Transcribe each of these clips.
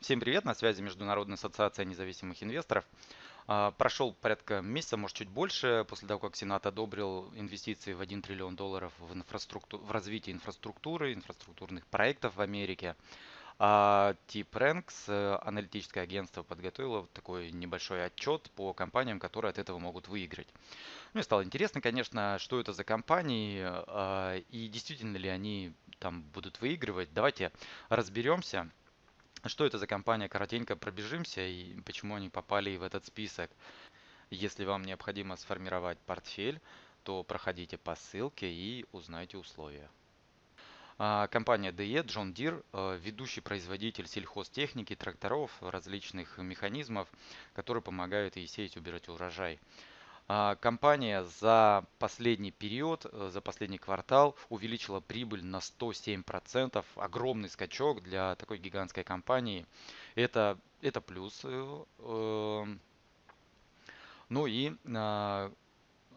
Всем привет, на связи Международная ассоциация независимых инвесторов. А, прошел порядка месяца, может чуть больше, после того, как Сенат одобрил инвестиции в 1 триллион долларов в, инфраструкту... в развитие инфраструктуры, инфраструктурных проектов в Америке. А Тип Ranks, э, аналитическое агентство, подготовило такой небольшой отчет по компаниям, которые от этого могут выиграть. Ну и стало интересно, конечно, что это за компании а, и действительно ли они там будут выигрывать. Давайте разберемся. Что это за компания? Коротенько пробежимся и почему они попали в этот список. Если вам необходимо сформировать портфель, то проходите по ссылке и узнайте условия. А, компания DE, John Deere, ведущий производитель сельхозтехники, тракторов, различных механизмов, которые помогают и сеять, убирать урожай. А, компания за последний период, э, за последний квартал увеличила прибыль на 107%. Огромный скачок для такой гигантской компании. Это, это плюс. Э, эм. Ну и а,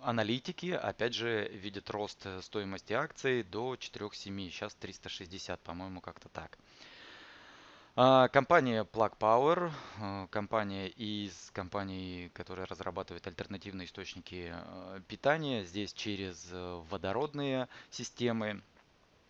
аналитики, опять же, видят рост стоимости акций до 4,7. Сейчас 360, по-моему, как-то так. А, компания Plug Power, а, компания из компаний, которая разрабатывает альтернативные источники а, питания, здесь через э, водородные системы.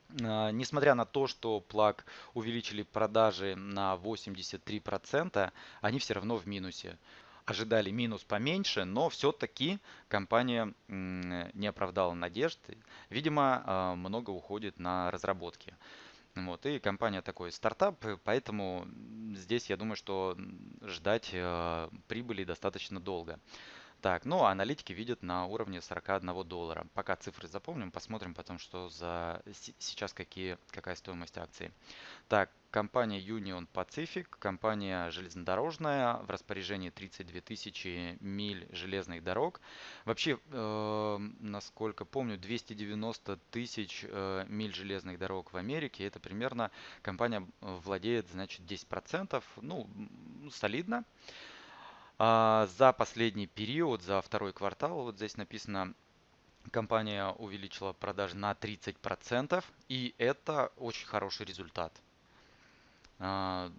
Несмотря на то, что Plug увеличили продажи на 83%, они все равно в минусе. Ожидали минус поменьше, но все-таки компания не оправдала надежды. Видимо, много уходит на разработки. Вот, и компания такой стартап, поэтому здесь я думаю, что ждать э, прибыли достаточно долго. Так, ну, аналитики видят на уровне 41 доллара. Пока цифры запомним, посмотрим потом, что за сейчас какие, какая стоимость акций. Так, компания Union Pacific, компания железнодорожная, в распоряжении 32 тысячи миль железных дорог. Вообще, э, насколько помню, 290 тысяч э, миль железных дорог в Америке. Это примерно компания владеет, значит, 10%. Ну, солидно. А, за последний период, за второй квартал, вот здесь написано, компания увеличила продажи на 30%, и это очень хороший результат. А,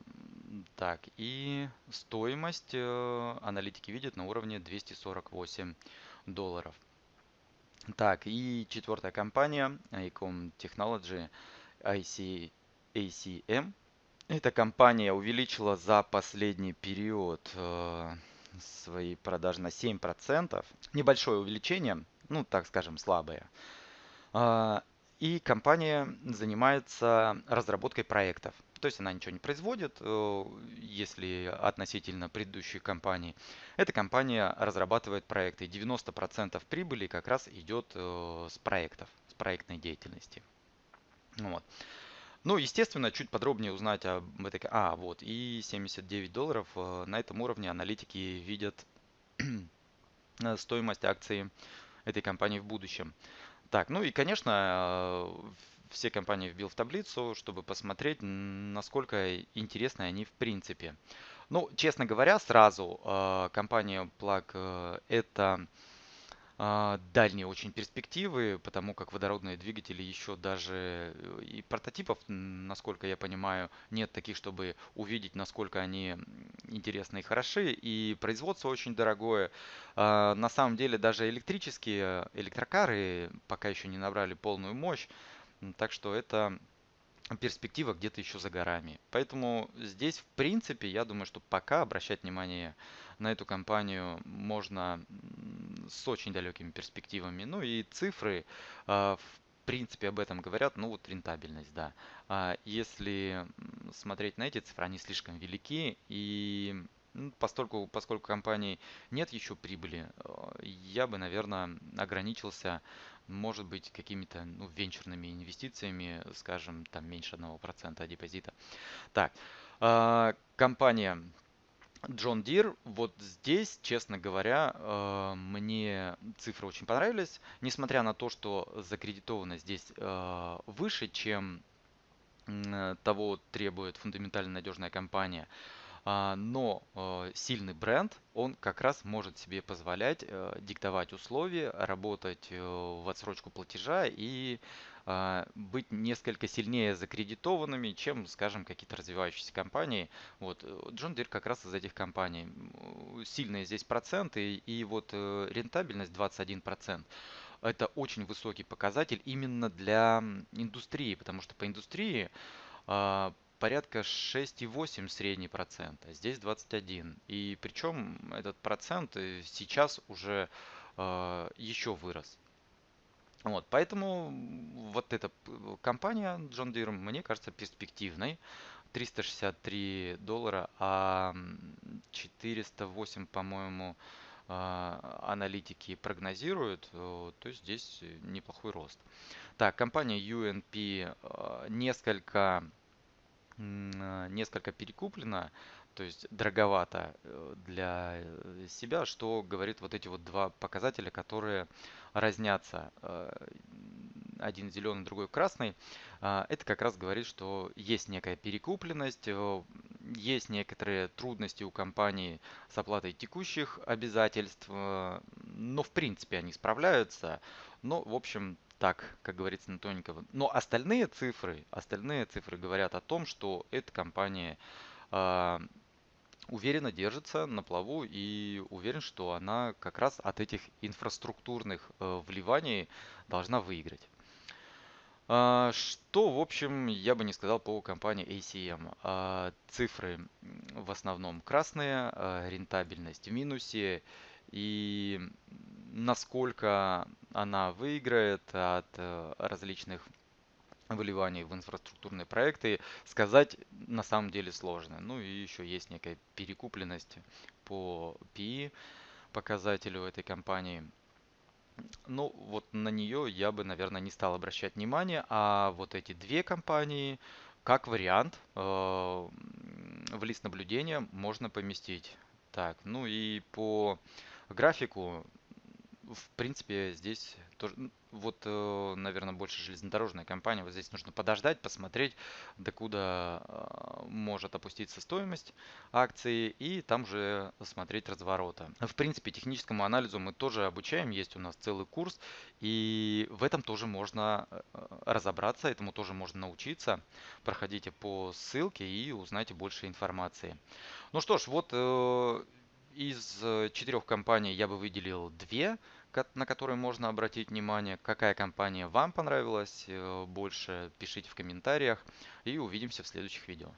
так, и стоимость э, аналитики видят на уровне 248 долларов. Так, и четвертая компания, Icom Technology, IC, ACM. Эта компания увеличила за последний период э, свои продажи на 7%. Небольшое увеличение, ну так скажем, слабое. А, и компания занимается разработкой проектов. То есть она ничего не производит, э, если относительно предыдущей компании. Эта компания разрабатывает проекты. 90% прибыли как раз идет э, с проектов, с проектной деятельности. Вот. Ну, естественно, чуть подробнее узнать об этой... А, вот, и 79 долларов. Э, на этом уровне аналитики видят э, стоимость акции этой компании в будущем. Так, ну и, конечно, э, все компании вбил в таблицу, чтобы посмотреть, насколько интересны они в принципе. Ну, честно говоря, сразу компания Plug это дальние очень перспективы, потому как водородные двигатели еще даже э, и прототипов, насколько я понимаю, нет таких, чтобы увидеть, насколько они интересны и хороши, и производство очень дорогое. А, на самом деле даже электрические электрокары пока еще не набрали полную мощь, так что это перспектива где-то еще за горами. Поэтому здесь, в принципе, я думаю, что пока обращать внимание на эту компанию можно с очень далекими перспективами. Ну и цифры, а, в принципе, об этом говорят. Ну вот рентабельность, да. А если смотреть на эти цифры, они слишком велики. И поскольку, поскольку компании нет еще прибыли, а, я бы, наверное, ограничился может быть какими-то ну, венчурными инвестициями, скажем, там меньше 1% депозита. Так, компания John Deere, вот здесь, честно говоря, э, мне цифры очень понравились, несмотря на то, что закредитованность здесь э, выше, чем того требует фундаментально надежная компания. А, но э, сильный бренд, он как раз может себе позволять диктовать условия, работать в отсрочку платежа и быть несколько сильнее закредитованными, чем, скажем, какие-то развивающиеся компании. Вот, John Deere как раз из этих компаний. Сильные здесь проценты и вот э, рентабельность 21%. Это очень высокий показатель именно для индустрии, потому что по индустрии а, порядка 6,8 средний процент, а здесь 21. И причем этот процент э, сейчас уже э, еще вырос. Вот, поэтому вот эта компания John Deere мне кажется перспективной. 363 доллара, а 408, по-моему, а, аналитики прогнозируют, э, то есть здесь неплохой рост. Так, компания UNP несколько несколько перекуплено, то есть дороговато э, для э, себя, что говорит вот эти вот два показателя, которые разнятся. Э, один зеленый, другой красный. А, это как раз говорит, что есть некая перекупленность, есть некоторые трудности у компании с оплатой текущих обязательств, но в принципе они справляются. Но, в общем, так, как говорится на тоненького. Но остальные цифры, остальные цифры говорят о том, что эта компания э, уверенно держится на плаву и уверен, что она как раз от этих инфраструктурных э, вливаний должна выиграть. А, что, в общем, я бы не сказал по компании ACM. А, цифры в основном красные, рентабельность в минусе и насколько она выиграет от э, различных выливаний в инфраструктурные проекты, сказать на самом деле сложно. Ну и еще есть некая перекупленность по PE показателю этой компании. Ну, вот на нее я бы, наверное, не стал обращать внимание, а вот эти две компании, как вариант, э, в лист наблюдения можно поместить. Так, ну и по графику в принципе, здесь тоже, вот, э, наверное, больше железнодорожная компания. Вот здесь нужно подождать, посмотреть, докуда э, может опуститься стоимость акции, и там уже смотреть разворота. В принципе, техническому анализу мы тоже обучаем, есть у нас целый курс, и в этом тоже можно э, разобраться, этому тоже можно научиться. Проходите по ссылке и узнайте больше информации. Ну что ж, вот из э, четырех компаний я бы выделил две, на которые можно обратить внимание. Какая компания вам понравилась э, больше, пишите в комментариях и увидимся в следующих видео.